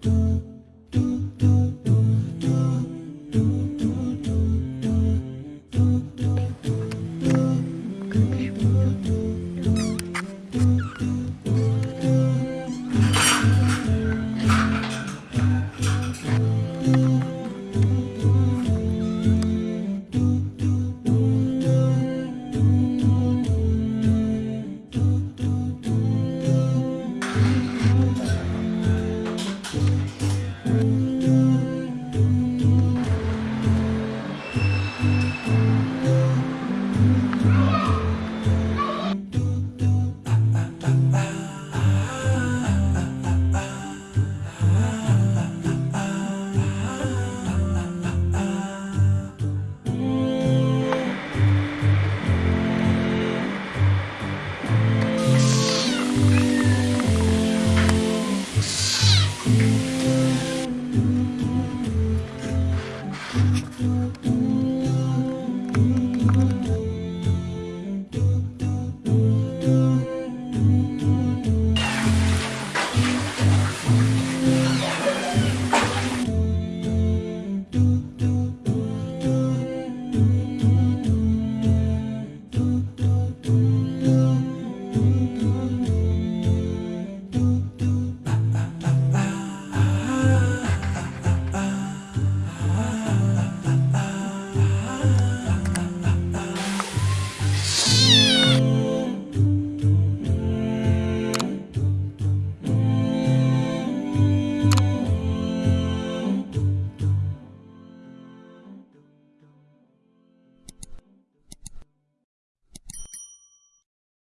do Amen.